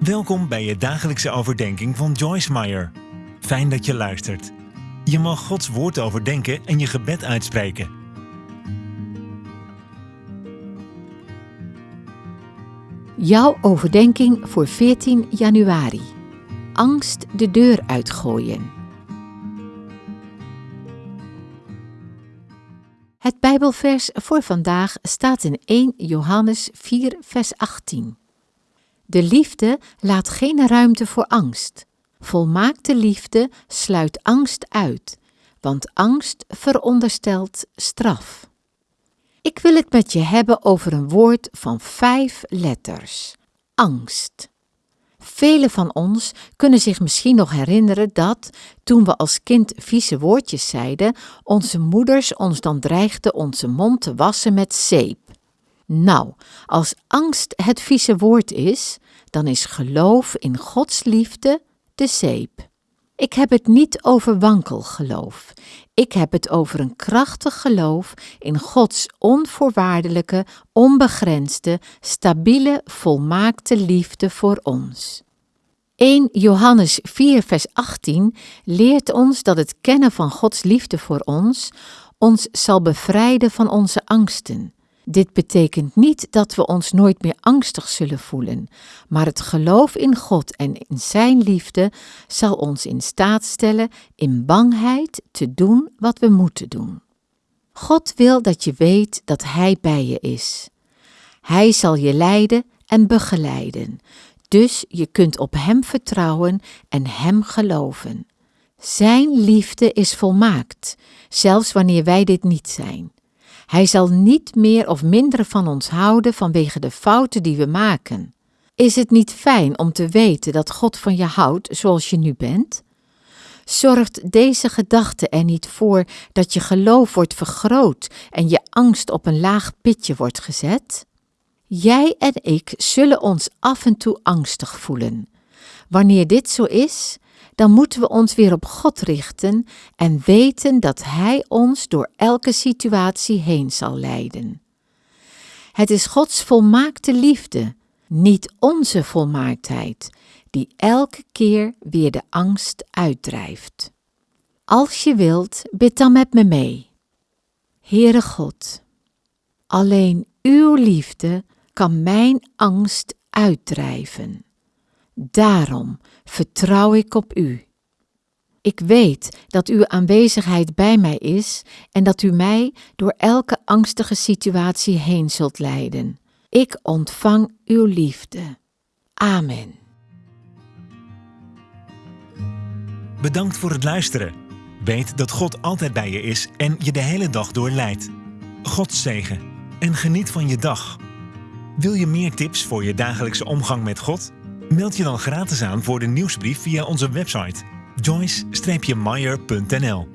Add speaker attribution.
Speaker 1: Welkom bij je dagelijkse overdenking van Joyce Meyer. Fijn dat je luistert. Je mag Gods woord overdenken en je gebed uitspreken.
Speaker 2: Jouw overdenking voor 14 januari. Angst de deur uitgooien. Het Bijbelvers voor vandaag staat in 1 Johannes 4, vers 18. De liefde laat geen ruimte voor angst. Volmaakte liefde sluit angst uit, want angst veronderstelt straf. Ik wil het met je hebben over een woord van vijf letters: angst. Velen van ons kunnen zich misschien nog herinneren dat, toen we als kind vieze woordjes zeiden, onze moeders ons dan dreigden onze mond te wassen met zeep. Nou, als angst het vieze woord is, dan is geloof in Gods liefde de zeep. Ik heb het niet over wankel geloof. Ik heb het over een krachtig geloof in Gods onvoorwaardelijke, onbegrensde, stabiele, volmaakte liefde voor ons. 1 Johannes 4, vers 18 leert ons dat het kennen van Gods liefde voor ons ons zal bevrijden van onze angsten. Dit betekent niet dat we ons nooit meer angstig zullen voelen, maar het geloof in God en in Zijn liefde zal ons in staat stellen in bangheid te doen wat we moeten doen. God wil dat je weet dat Hij bij je is. Hij zal je leiden en begeleiden, dus je kunt op Hem vertrouwen en Hem geloven. Zijn liefde is volmaakt, zelfs wanneer wij dit niet zijn. Hij zal niet meer of minder van ons houden vanwege de fouten die we maken. Is het niet fijn om te weten dat God van je houdt zoals je nu bent? Zorgt deze gedachte er niet voor dat je geloof wordt vergroot en je angst op een laag pitje wordt gezet? Jij en ik zullen ons af en toe angstig voelen. Wanneer dit zo is, dan moeten we ons weer op God richten en weten dat Hij ons door elke situatie heen zal leiden. Het is Gods volmaakte liefde, niet onze volmaaktheid, die elke keer weer de angst uitdrijft. Als je wilt, bid dan met me mee. Heere God, alleen Uw liefde kan mijn angst uitdrijven. Daarom vertrouw ik op U. Ik weet dat Uw aanwezigheid bij mij is en dat U mij door elke angstige situatie heen zult leiden. Ik ontvang Uw liefde. Amen.
Speaker 1: Bedankt voor het luisteren. Weet dat God altijd bij je is en je de hele dag door leidt. God zegen en geniet van je dag. Wil je meer tips voor je dagelijkse omgang met God? Meld je dan gratis aan voor de nieuwsbrief via onze website joyce-meyer.nl